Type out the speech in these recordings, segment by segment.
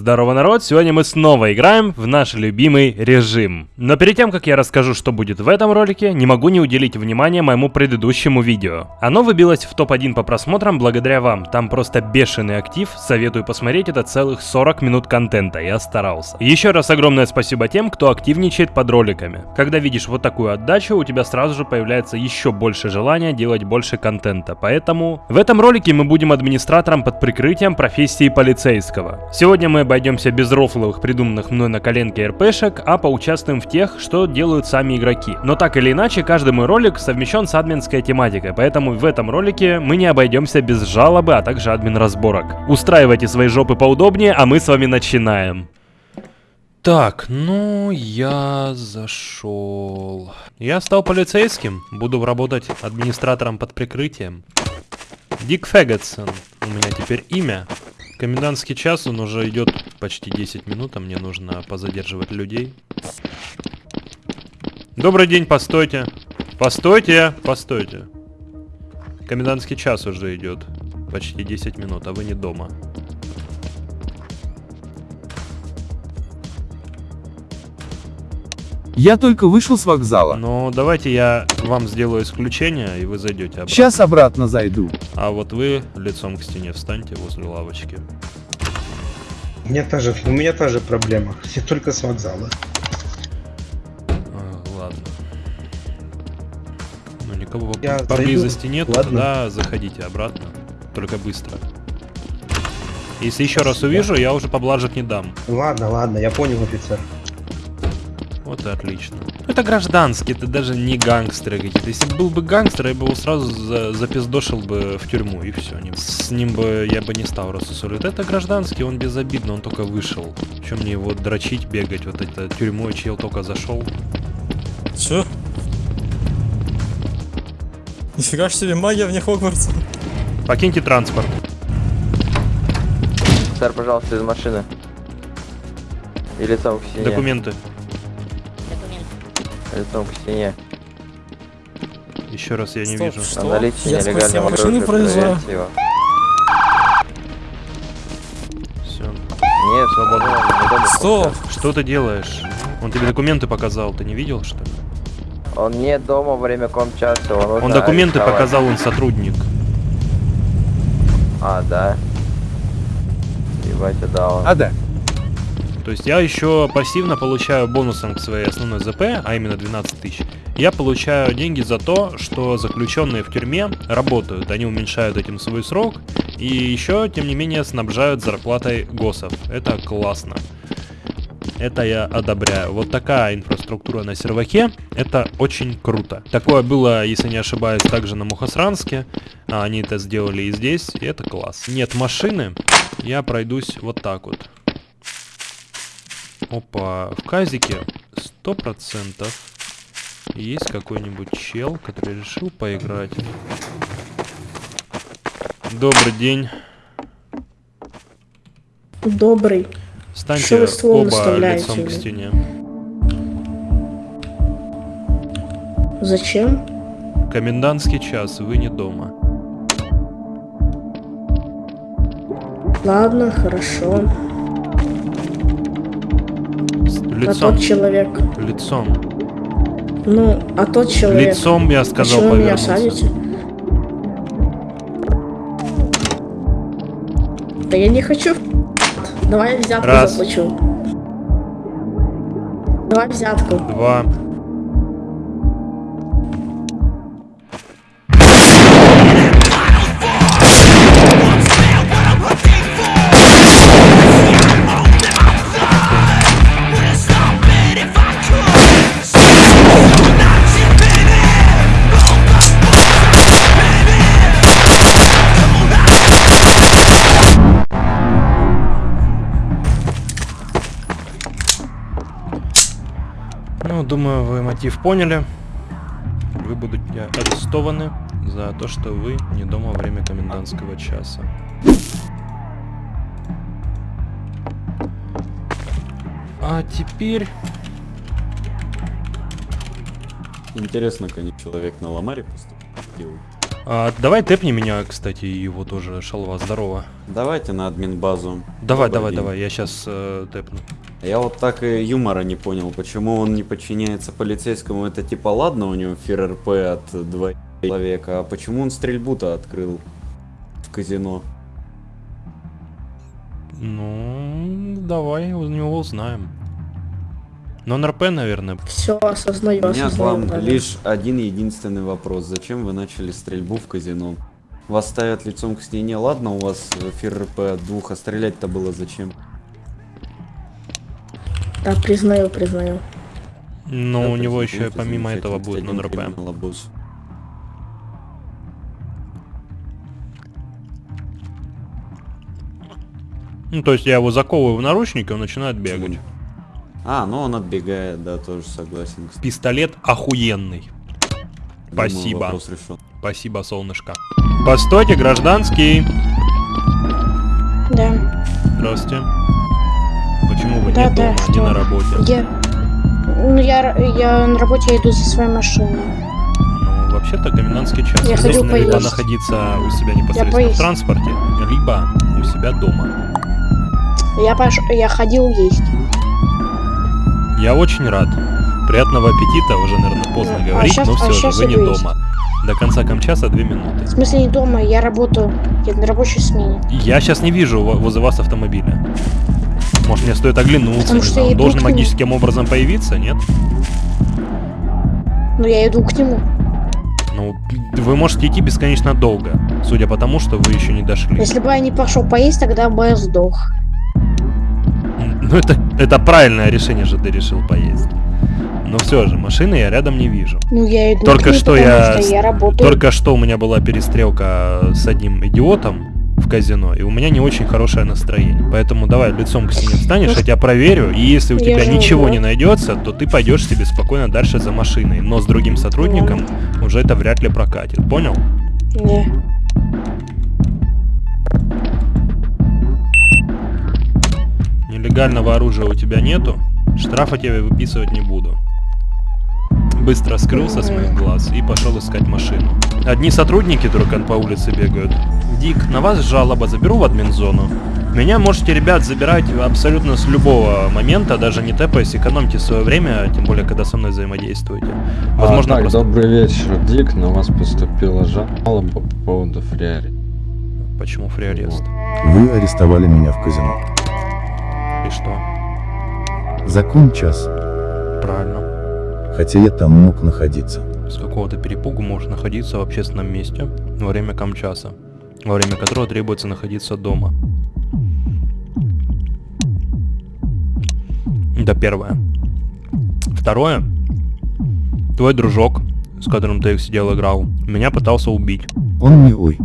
Здорово, народ! Сегодня мы снова играем в наш любимый режим. Но перед тем, как я расскажу, что будет в этом ролике, не могу не уделить внимания моему предыдущему видео. Оно выбилось в топ-1 по просмотрам благодаря вам. Там просто бешеный актив. Советую посмотреть, это целых 40 минут контента. Я старался. Еще раз огромное спасибо тем, кто активничает под роликами. Когда видишь вот такую отдачу, у тебя сразу же появляется еще больше желания делать больше контента. Поэтому в этом ролике мы будем администратором под прикрытием профессии полицейского. Сегодня мы обойдемся без рофловых придуманных мной на коленке РПшек, а поучаствуем в тех, что делают сами игроки. Но так или иначе, каждый мой ролик совмещен с админской тематикой, поэтому в этом ролике мы не обойдемся без жалобы, а также админ разборок. Устраивайте свои жопы поудобнее, а мы с вами начинаем. Так, ну я зашел. Я стал полицейским, буду работать администратором под прикрытием. Дик Фэггетсон, у меня теперь имя. Комендантский час, он уже идет почти 10 минут, а мне нужно позадерживать людей. Добрый день, постойте. Постойте, постойте. Комендантский час уже идет. Почти 10 минут, а вы не дома. Я только вышел с вокзала. Ну, давайте я вам сделаю исключение, и вы зайдете обратно. Сейчас обратно зайду. А вот вы лицом к стене встаньте возле лавочки. У меня та же, у меня та же проблема. Все только с вокзала. А, ладно. Ну, никого Я по- поблизости зайду. нет, Ладно. тогда заходите обратно. Только быстро. Если еще раз увижу, я уже поблажек не дам. Ладно, ладно, я понял, офицер. Вот и отлично. Это гражданский, это даже не гангстеры какие-то. Если бы был бы гангстер, я бы его сразу за- запиздошил бы в тюрьму, и все. С ним бы я бы не стал рассусоливать. Это гражданский, он безобидно, он только вышел. Чем мне его дрочить, бегать? Вот это тюрьмой чел только зашел. Чё? Нифига ж себе магия вне Хогвартса. Покиньте транспорт. Сэр, пожалуйста, из машины. И лицом к стене. Документы. Лицом к стене. Еще раз я не Стоп, вижу. что? На наличие Я нелегального машины оружия проезжаю. Все. Нет, свободно. не дома. Стоп! Что ты делаешь? Он тебе документы показал, ты не видел, что ли? Он не дома во время комчаса, он Он документы арестовать. показал, он сотрудник. А, да. Ебать, да, он. А да. То есть я еще пассивно получаю бонусом к своей основной ЗП, а именно 12 тысяч. Я получаю деньги за то, что заключенные в тюрьме работают. Они уменьшают этим свой срок. И еще, тем не менее, снабжают зарплатой ГОСов. Это классно. Это я одобряю. Вот такая инфраструктура на серваке, это очень круто. Такое было, если не ошибаюсь, также на Мухосранске. А они это сделали и здесь, и это класс. Нет машины, я пройдусь вот так вот. Опа, в казике сто процентов есть какой-нибудь чел, который решил поиграть. Добрый день. Добрый. Станьте оба лицом к стене. Зачем? Комендантский час, вы не дома. Ладно, хорошо. С- А Лицом. тот человек. Лицом. Ну, а тот человек. Лицом, я сказал, Почему меня садите? Да я не хочу. Давай я взятку Раз. заплачу. Давай взятку. Два. Ну, думаю, вы мотив поняли. Вы будете арестованы за то, что вы не дома во время комендантского часа. А теперь... Интересно, как человек на Ламаре поступил. А, давай тэпни меня, кстати, его тоже, шалва, здорово. Давайте на админ базу. Давай, Добрый давай, день. давай, я сейчас э, тэпну. Я вот так и юмора не понял, почему он не подчиняется полицейскому. Это типа ладно, у него фир РП от два человека, а почему он стрельбу-то открыл в казино? Ну, давай у него узнаем. Но он РП, наверное. Все, осознаю, У меня к осознаю. вам да. лишь один единственный вопрос. Зачем вы начали стрельбу в казино? Вас ставят лицом к стене, ладно, у вас фир РП от двух, а стрелять-то было зачем? Да, признаю, признаю. Но Да, у него еще помимо этого будет нон РП. Ну, то есть я его заковываю в наручники, он начинает бегать. А, ну он отбегает, да, тоже согласен. кстати. Пистолет охуенный. Думаю, Спасибо. Спасибо, солнышко. Постойте, гражданский. Да, Здравствуйте. Почему вы Да, не да, дома, не что? на работе? я... Ну, я, я на работе иду за своей машиной. Ну, вообще-то комендантский час. Я хочу должны либо поесть. находиться у себя непосредственно в поесть. транспорте, либо у себя дома. Я пош... я ходил есть. Я очень рад. Приятного аппетита, уже, наверное, поздно А говорить, щас- но а все же, щас вы не есть. дома. До конца камчаса две минуты. В смысле не дома, я работаю. Я на рабочей смене. Я сейчас не вижу во- возле вас автомобиля. Может, мне стоит оглянуться, Потому что знаю, он должен магическим образом появиться, нет? Но я иду к нему. Ну, вы можете идти бесконечно долго, судя по тому, что вы еще не дошли. Если бы я не пошел поесть, тогда бы я сдох. Ну, это, это правильное решение же ты решил поесть. Но все же, машины я рядом не вижу. Ну я иду Только к нему, что я что я работаю. Только что у меня была перестрелка с одним идиотом казино, и у меня не очень хорошее настроение. Поэтому давай лицом к стене встанешь, я тебя проверю, и если у Я тебя ничего не найдется, то ты пойдешь себе спокойно дальше за машиной. Но с другим сотрудником уже это вряд ли прокатит. Понял? Не. Нелегального оружия у тебя нету, штрафа тебе выписывать не буду. Быстро скрылся с моих глаз и пошел искать машину. Одни сотрудники только по улице бегают. Дик, на вас жалоба, заберу в админзону. Меня можете, ребят, забирать абсолютно с любого момента, даже не тэпаясь, экономьте свое время, тем более, когда со мной взаимодействуете. Возможно, а, так, просто... добрый вечер, Дик. На вас поступила жалоба по поводу фриари. Почему фриарест? Вы арестовали меня в казино. И что? Закон час, Правильно. Хотя я там мог находиться. С какого-то перепугу может находиться в общественном месте во время камчаса, во время которого требуется находиться дома. Это первое. Второе. Твой дружок, с которым ты сидел играл, меня пытался убить. Он не ой.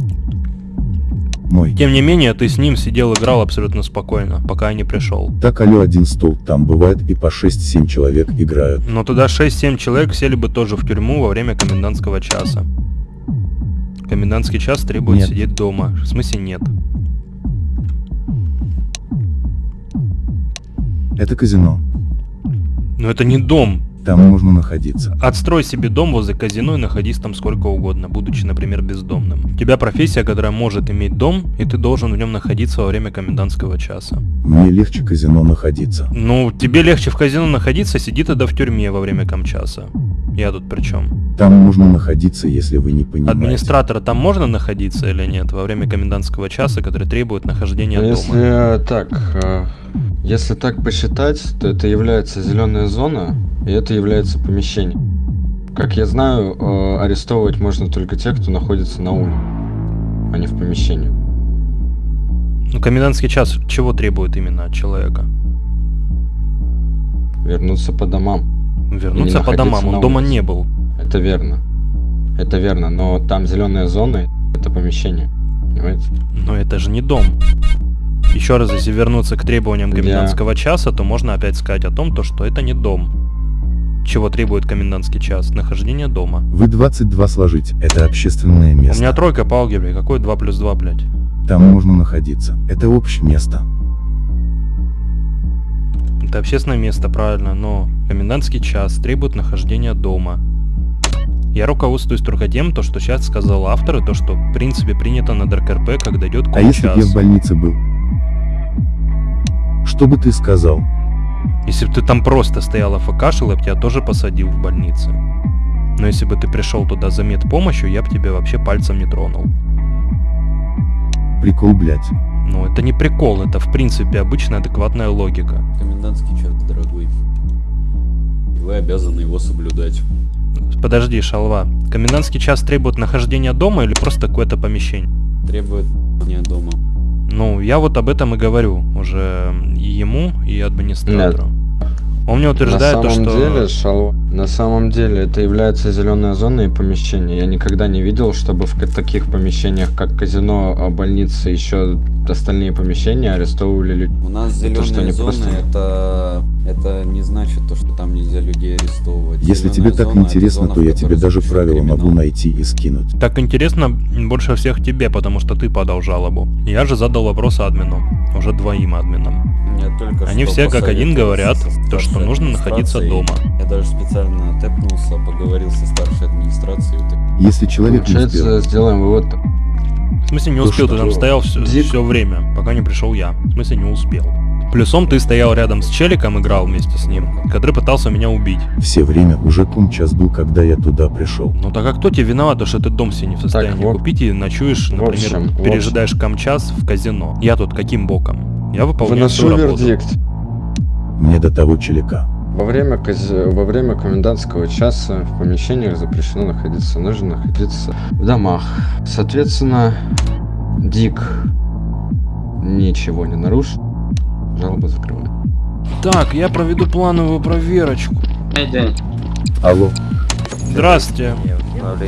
Мой. Тем не менее, ты с ним сидел играл абсолютно спокойно, пока я не пришел. Так алло один стол, там бывает и по 6-7 человек играют. Но тогда 6-7 человек сели бы тоже в тюрьму во время комендантского часа. Комендантский час требует Нет. сидеть дома. В смысле нет. Это казино. Но это не дом. Там можно находиться. Отстрой себе дом возле казино и находись там сколько угодно, будучи, например, бездомным. У тебя профессия, которая может иметь дом, и ты должен в нем находиться во время комендантского часа. Мне легче казино находиться. Ну, тебе легче в казино находиться, сиди тогда в тюрьме во время камчаса. Я тут при чем? Там можно находиться, если вы не понимаете. Администратора там можно находиться или нет во время комендантского часа, который требует нахождения Но дома? если э, так, э, если так посчитать, то это является зеленая зона, и это является помещение. Как я знаю, э, арестовывать можно только тех, кто находится на улице, а не в помещении. Ну, комендантский час чего требует именно от человека? Вернуться по домам. Вернуться по домам, он дома не был. Это верно. Это верно, но там зеленая зона, это помещение. Понимаете? Но это же не дом. Еще раз, если вернуться к требованиям комендантского часа, то можно опять сказать о том, то, что это не дом. Чего требует комендантский час? Нахождение дома. Вы 22 сложить. Это общественное место. У меня тройка по алгебре. Какой 2 плюс 2, блядь? Там можно находиться. Это общее место. Это общественное место, правильно, но комендантский час требует нахождения дома. Я руководствуюсь только тем, то, что сейчас сказал автор, и то, что в принципе принято на ДРКРП, когда идет А если я в больнице был? Что бы ты сказал? Если бы ты там просто стоял АФКшил, я бы тебя тоже посадил в больнице. Но если бы ты пришел туда за медпомощью, я бы тебя вообще пальцем не тронул. Прикол, блядь. Ну, это не прикол, это в принципе обычная адекватная логика. Комендантский час, дорогой. И Вы обязаны его соблюдать. Подожди, шалва. Комендантский час требует нахождения дома или просто какое-то помещение? Требует не дома. Ну, я вот об этом и говорю уже и ему, и администратору. Он мне утверждает на то, самом что... деле, шал... на самом деле это является зеленая зона и помещение. Я никогда не видел, чтобы в таких помещениях, как казино, а, больница, еще остальные помещения арестовывали людей. У нас Это что, зеленые не зоны, просто- это, это не значит то, что там нельзя людей арестовывать. Если Зелёная тебе так зона это интересно, зона, то я тебе даже правила могу криминал. найти и скинуть. Так интересно больше всех тебе, потому что ты подал жалобу. Я же задал вопрос админу. Уже двоим админам. Они все как один говорят, то, что нужно находиться дома. Я даже специально тэпнулся, поговорил со старшей администрацией. Если человек не Получается, успел, сделаем вывод. В смысле не успел, ты там стоял все, Дик- время, пока не пришел я. В смысле не успел. Плюсом ты стоял рядом с челиком, играл вместе с ним, который пытался меня убить. все время уже кум час был, когда я туда пришел. Ну так а кто тебе виноват, то, что ты дом себе не в состоянии вот- купить и ночуешь, в например, общем, пережидаешь камчас в казино? Я тут каким боком? Я выполняю Выношу свою работу. вердикт. Мне до того челика. Во время, во время комендантского часа в помещениях запрещено находиться, нужно находиться в домах. Соответственно, Дик ничего не нарушил, жалоба закрываю. Так, я проведу плановую проверочку. Алло, Здравствуйте,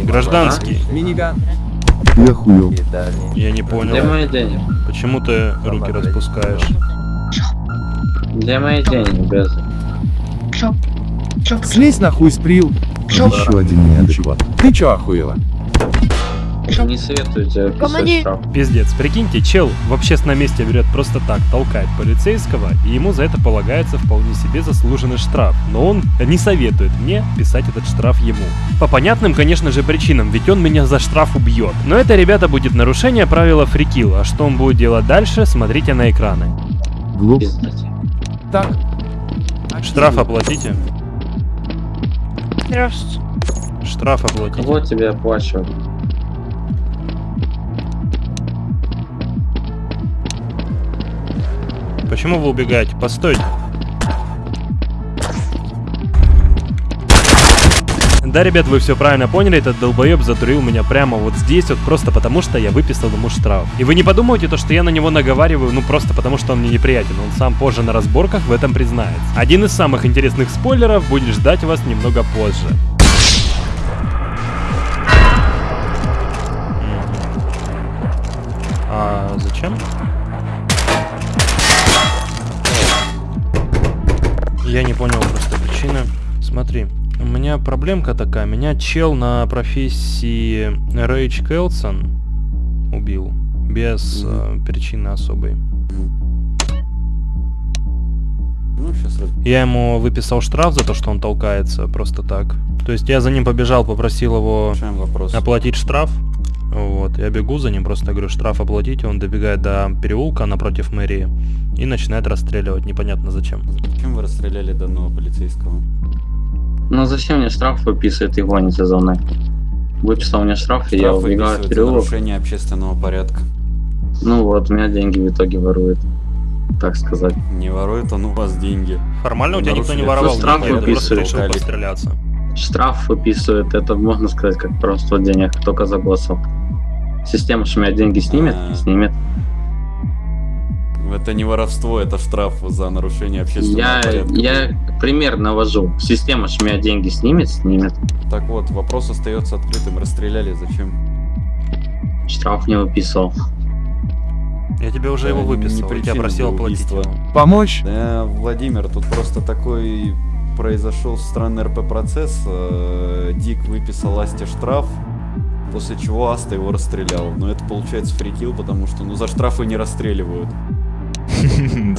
гражданский. ты охуел. Я не Где понял, мои деньги? почему ты руки распускаешь? Где мои деньги, без? Слезь нахуй с прил. Еще один неадекват. Ты чё охуела? Не советую тебе писать штраф. Пиздец, прикиньте, чел в общественном месте берет просто так, толкает полицейского, и ему за это полагается вполне себе заслуженный штраф. Но он не советует мне писать этот штраф ему. По понятным, конечно же, причинам, ведь он меня за штраф убьет. Но это, ребята, будет нарушение правила фрикил, а что он будет делать дальше, смотрите на экраны. Глуп, Пиздать. Так. Штраф оплатите. Здравствуйте. Штраф оплатите. Кого тебе оплачивать? Почему вы убегаете? Постойте. Да, ребят, вы все правильно поняли, этот долбоеб затурил меня прямо вот здесь, вот просто потому, что я выписал ему штраф. И вы не подумайте, то, что я на него наговариваю, ну просто потому, что он мне неприятен. Он сам позже на разборках в этом признается. Один из самых интересных спойлеров будет ждать вас немного позже. А зачем? Я не понял просто причины. Смотри, у меня проблемка такая. Меня чел на профессии Рейдж Келсон убил. Без э, причины особой. Ну, сейчас Я ему выписал штраф за то, что он толкается просто так. То есть я за ним побежал, попросил его оплатить штраф. Вот, я бегу за ним, просто говорю, штраф оплатите, он добегает до переулка напротив мэрии и начинает расстреливать, непонятно зачем. Зачем вы расстреляли данного полицейского? Ну зачем мне штраф выписывает и гонится за мной? Выписал мне штраф, и я Штраф убегаю в переулок. нарушение общественного порядка. Ну вот, у меня деньги в итоге ворует. Так сказать. Не ворует он у вас деньги. Формально у тебя никто не воровал, Ну, штраф деньги, ты просто решил постреляться. Штраф выписывает, это можно сказать, как просто денег, только за голосов. Система у меня деньги снимет, А. снимет. Это не воровство, это штраф за нарушение общественного Я, порядка. я пример навожу. Система ж меня деньги снимет, снимет. Так вот, вопрос остается открытым. Расстреляли зачем? Штраф не выписывал. Я тебе уже Да, его не выписал, я тебя просил оплатить. Помочь? Да, Владимир, тут просто такой произошел странный РП-процесс. Э, Дик выписал Асте штраф, после чего Аста его расстрелял. Но это получается фрикил, потому что ну за штрафы не расстреливают.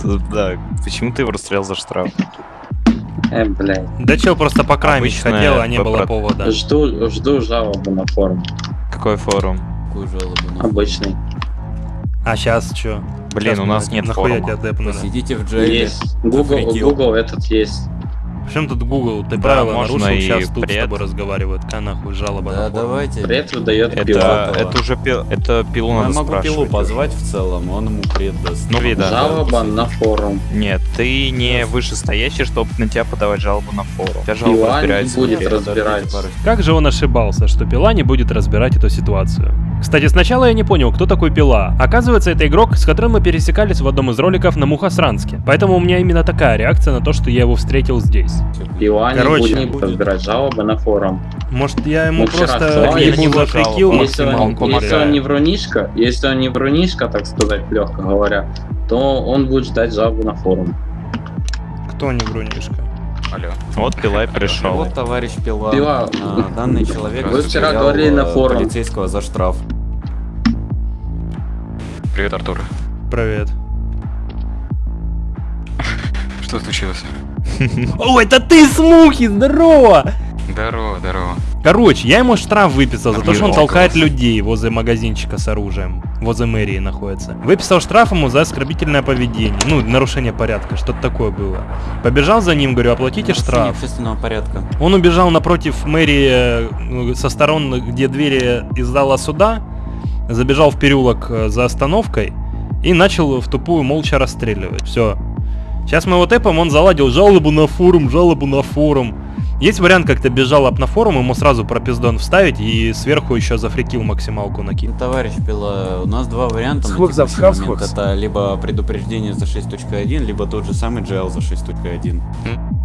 Да, почему ты его расстрелял за штраф? Э, блядь. Да чел просто покрамить хотел, а не было повода. Жду, жду жалобу на форум. Какой форум? Какую жалобу? Обычный. А сейчас чё? Блин, у нас нет форума. тебя депнули? Сидите в джейле. Есть. Google. Google этот есть. В чем тут Google? Ты Да, правила можно нарушил, и сейчас тут с пред. тобой разговаривают. Ка нахуй жалоба Да, на форум. давайте. Пред выдает Это, пила. это уже пил, это пилу Я надо могу пилу спрашивать. позвать в целом, он ему пред даст. Ну, вида. Жалоба на форум. Нет, ты не вышестоящий, чтобы на тебя подавать жалобу на форум. Тебя жалоба Пила не будет разбирать. Как же он ошибался, что Пила не будет разбирать эту ситуацию? Кстати, сначала я не понял, кто такой Пила. Оказывается, это игрок, с которым мы пересекались в одном из роликов на Мухосранске. Поэтому у меня именно такая реакция на то, что я его встретил здесь. Пила не Короче. будет, не будет разбирать жалобы на форум. Может, я ему Мы просто ебу не за вышел. фрикил Он Если он, если он не врунишка, если он не врунишка, так сказать, легко говоря, то он будет ждать жалобу на форум. Кто не грунишка? Алло. Вот Пилай пришел. Вот товарищ Пила. Пила. А, Данный человек Вы вчера говорили на форуме. полицейского за штраф. Привет, Артур. Привет. Что случилось? О, это ты, Смухи, здорово! Здорово, здорово. Короче, я ему штраф выписал за то, что он толкает людей возле магазинчика с оружием. Возле мэрии находится. Выписал штраф ему за оскорбительное поведение. Ну, нарушение порядка, что-то такое было. Побежал за ним, говорю, оплатите штраф. общественного порядка. Он убежал напротив мэрии э, со сторон, где двери из зала суда, забежал в переулок э, за остановкой и начал в тупую молча расстреливать. Все. Сейчас мы его тэпом, он заладил жалобу на форум, жалобу на форум. Есть вариант как-то без жалоб на форум, ему сразу пропиздон вставить и сверху еще зафрикил максималку накинуть. Ну, Товарищ Пила, у нас два варианта на Схвакс, текущий момент. схвакс. Это либо предупреждение за 6.1, либо тот же самый GL за 6.1.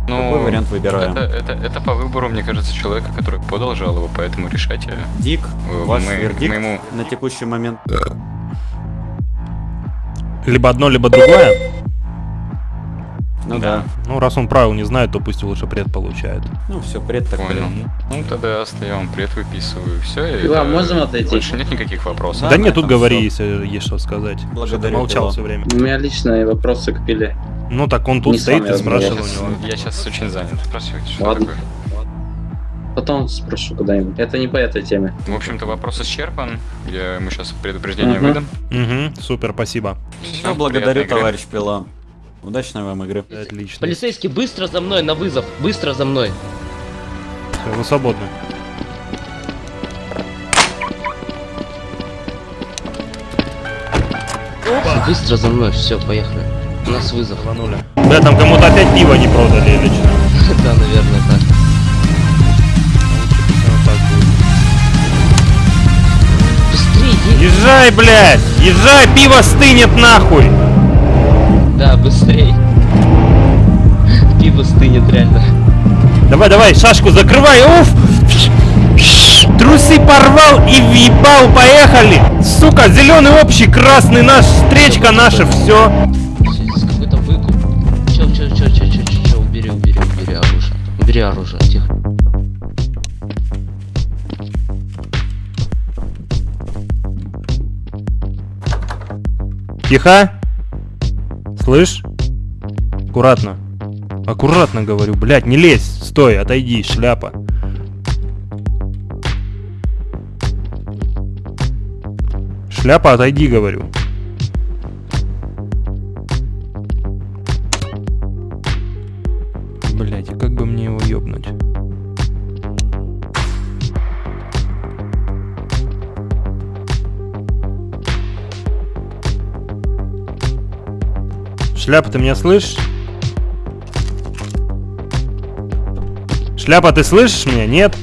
Ну, Какой вариант выбираем? Это, это, это по выбору, мне кажется, человека, который подал жалобу, поэтому решайте. Дик, Э, ваш мы- вердикт мы ему- на текущий момент. Либо одно, либо другое. Ну да. Ну, раз он правил не знает, то пусть лучше пред получает. Ну все, пред так Понял. пред. Ну тогда остаем, пред выписываю. Все, Пила, можем отойти? Больше нет никаких вопросов. Да, Да, нет, тут говори, всё. если есть что сказать. Благодарю, молчал все время. У меня личные вопросы к пиле. Ну так он тут Не стоит и спрашивал у него. Я сейчас очень занят. Спрашивайте, что Ладно. такое. Потом спрошу куда-нибудь. Это не по этой теме. В общем-то, вопрос исчерпан. Я ему сейчас предупреждение Мгм. выдам. Угу, супер, спасибо. Все, Всё, благодарю, товарищ Пила. Удачной вам игры. Отлично. Полицейский, быстро за мной на вызов. Быстро за мной. Все, вы свободны. Быстро за мной. Все, поехали. У нас вызов. Рванули. Да, там кому-то опять пиво не продали или что? Да, наверное, так. Быстрее. Езжай, блядь! Езжай, пиво стынет нахуй! Да, быстрей. Пиво стынет реально. Давай, давай, шашку закрывай, уф! Трусы порвал и въебал, поехали! Сука, зеленый общий, красный наш, встречка наша, все. Какой-то выкуп. Чё, чё, чё, чё, чё, чё, чё, убери, убери, убери оружие. Убери оружие, тихо. Тихо. Слышь? Аккуратно. Аккуратно говорю, блядь, не лезь. Стой, отойди, шляпа. Шляпа, отойди, говорю. Шляпа, ты меня слышишь? Шляпа, ты слышишь меня? Нет?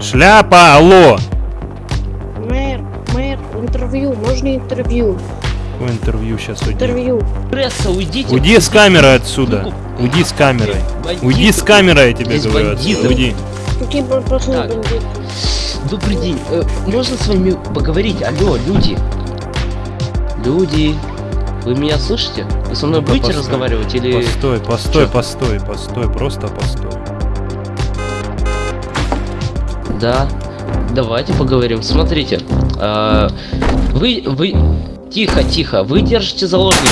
Шляпа, алло! Мэр, мэр, интервью, можно интервью? Какое интервью сейчас уйди? Интервью. Пресса, уйдите. Уйди с камерой отсюда. Уйди с камерой. Бандиты. Уйди с камерой, я тебе Здесь говорю. бандиты. отсюда. Уйди. Так. Добрый день. Э, можно с вами поговорить? Алло, люди. Люди. Вы меня слышите? Вы со мной Ну-ка, будете постой. разговаривать или... Постой, постой, Чё? постой, постой, просто постой. Да. Давайте поговорим. Смотрите. а, вы, вы... Тихо, тихо. Вы держите заложника.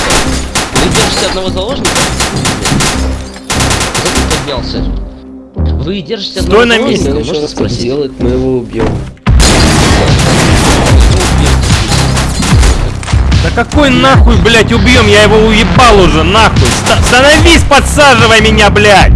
Вы держите одного заложника? Кто тут поднялся? Вы держите одного Стой на заложника, месте. можно спросить? делать, мы его убьем. Да какой нахуй, блядь, убьем? Я его уебал уже, нахуй. Ста- Становись, подсаживай меня, блядь.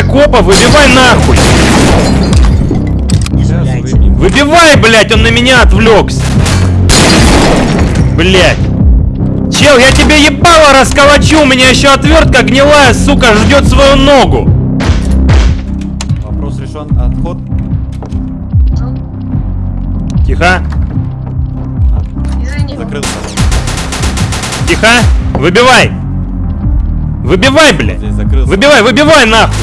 Копа, выбивай нахуй. Выбивай, блядь, он на меня отвлекся. Блядь. Чел, я тебе ебало расколочу, у меня еще отвертка гнилая, сука, ждет свою ногу. Вопрос решен. Отход. Тихо, Закрылся. тихо, выбивай. Выбивай, блядь. Выбивай, выбивай нахуй.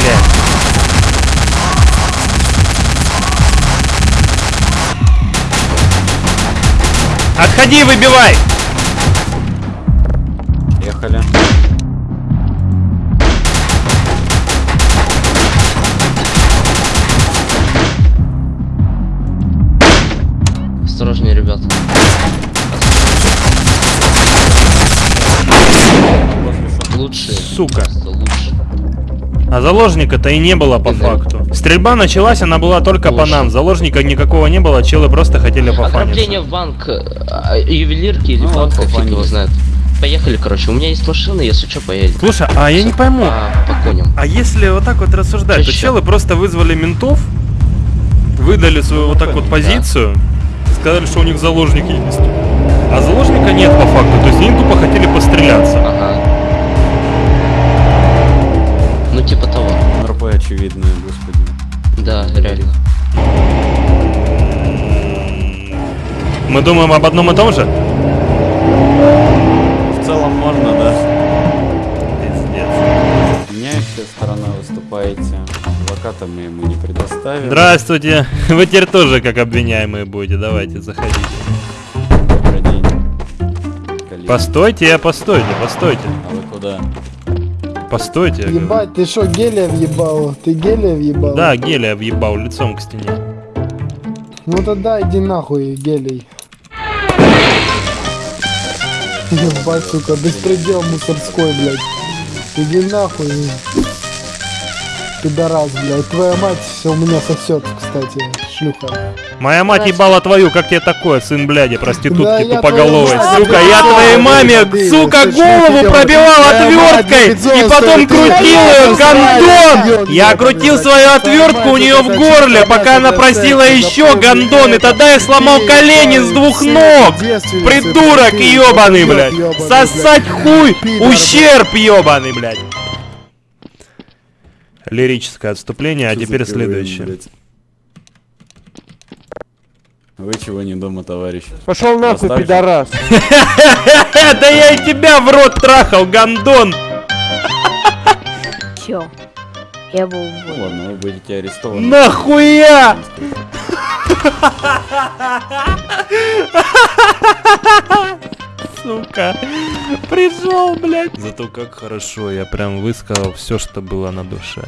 Блядь. Отходи, выбивай! Ехали. А заложника-то и не было по факту. Стрельба началась, она была только по нам. Заложника никакого не было, челы просто хотели пофаниться. Ограбление в банк э, ювелирки или Ну, банк, вот фиг его знает. Поехали, короче, у меня есть машина, если что, поедем. Слушай, а я не пойму, По, по коням. а если вот так вот рассуждать, то Чё? челы просто вызвали ментов, выдали свою вот так вот позицию, сказали, что у них заложник есть. А заложника нет по факту, то есть они тупо хотели постреляться. Ага. Типа того. РП очевидное, господи. Да, реально. Мы думаем об одном и том же? В целом можно, да. Пиздец. Меняющая сторона выступаете. Адвоката мы ему не предоставим. Здравствуйте. Вы теперь тоже как обвиняемые будете. Давайте, заходите. Добрый день. коллеги. Постойте, постойте, постойте. А вы куда? Постойте. Ебать, ты что, гелия въебал? Ты гелия въебал? Да, гелия въебал лицом к стене. Ну тогда иди нахуй, гелий. Ебать, сука, беспредел мусорской, блядь. Иди нахуй. Пидорас, блядь. Твоя мать все у меня сосет, кстати, шлюха. Моя мать ебала твою, как тебе такое, сын бляди, Да, проститутки я тупоголовой. Сука, я твоей маме, сука, голову пробивал отверткой и потом крутил ее, блядь, Я крутил свою отвертку у нее в горле, пока она просила еще гондон, и тогда я сломал колени с двух ног! Придурок ебаный, блядь! Сосать хуй! Ущерб ебаный, блядь! Лирическое отступление, а теперь следующее. Вы чего не дома, товарищ? Пошел нахуй, пидорас. Да я и тебя в рот трахал, гондон! Чё? Я был Ну ладно, вы будете арестованы. Нахуя? Сука, пришел, блядь. Зато как хорошо, я прям высказал все, что было на душе.